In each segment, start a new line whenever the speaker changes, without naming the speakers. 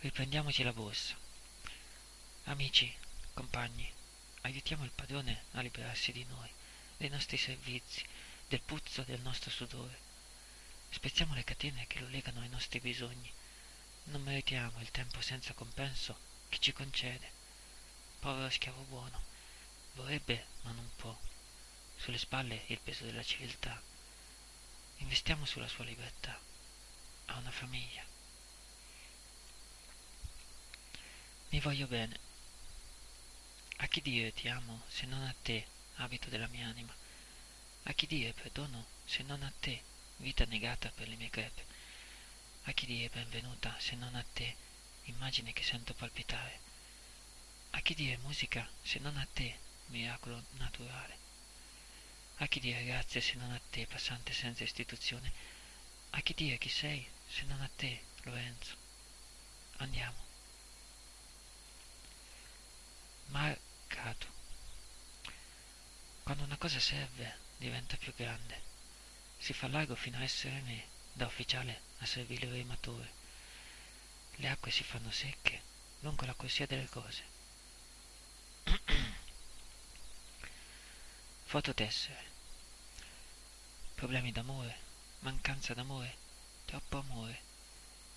Riprendiamoci la borsa. Amici, compagni, aiutiamo il padrone a liberarsi di noi, dei nostri servizi, del puzzo del nostro sudore. Spezziamo le catene che lo legano ai nostri bisogni. Non meritiamo il tempo senza compenso che ci concede. Povero schiavo buono, vorrebbe ma non può. Sulle spalle il peso della civiltà. Investiamo sulla sua libertà. Ha una famiglia. Mi voglio bene. A chi dire ti amo se non a te, abito della mia anima? A chi dire perdono se non a te, vita negata per le mie crepe? A chi dire benvenuta se non a te, immagine che sento palpitare? A chi dire musica se non a te, miracolo naturale? A chi dire grazie se non a te, passante senza istituzione? A chi dire chi sei se non a te, Lorenzo? Andiamo. Marcato. Quando una cosa serve, diventa più grande. Si fa largo fino a essere me, da ufficiale a servile rimatore. Le acque si fanno secche lungo la corsia delle cose. Fototessere. Problemi d'amore, mancanza d'amore, troppo amore.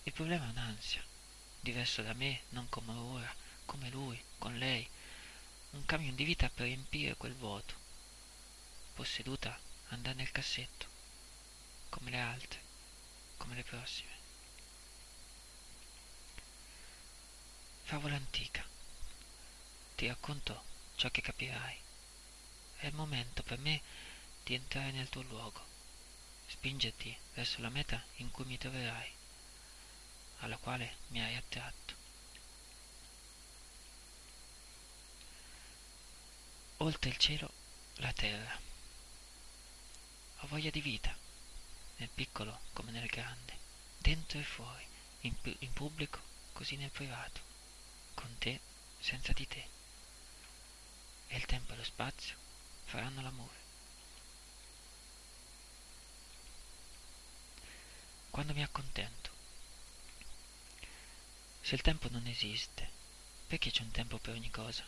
Il problema è un'ansia, diverso da me, non come ora, come lui, con lei. Un camion di vita per riempire quel vuoto posseduta andà nel cassetto, come le altre, come le prossime. Favola antica. Ti racconto ciò che capirai. È il momento per me di entrare nel tuo luogo, spingerti verso la meta in cui mi troverai, alla quale mi hai attratto. Oltre il cielo, la terra. Ho voglia di vita, nel piccolo come nel grande, dentro e fuori, in, in pubblico così nel privato, con te, senza di te. E il tempo e lo spazio faranno l'amore. Quando mi accontento. Se il tempo non esiste, perché c'è un tempo per ogni cosa?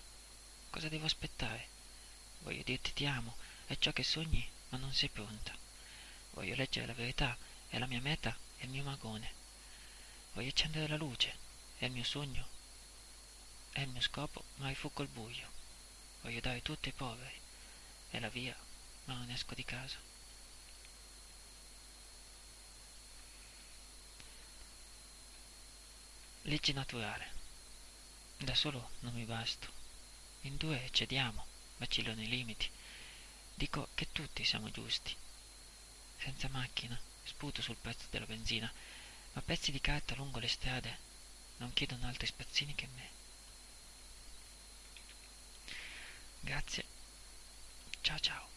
Cosa devo aspettare? Voglio dirti ti amo, è ciò che sogni ma non sei pronta. Voglio leggere la verità, è la mia meta, è il mio magone. Voglio accendere la luce, è il mio sogno, è il mio scopo, ma rifuggo il buio. Voglio dare tutto ai poveri, è la via, ma non esco di casa. Legge naturale. Da solo non mi basto. In due cediamo, vacillo nei limiti. Dico che tutti siamo giusti. Senza macchina, sputo sul prezzo della benzina, ma pezzi di carta lungo le strade non chiedono altri spazzini che me. Grazie. Ciao ciao.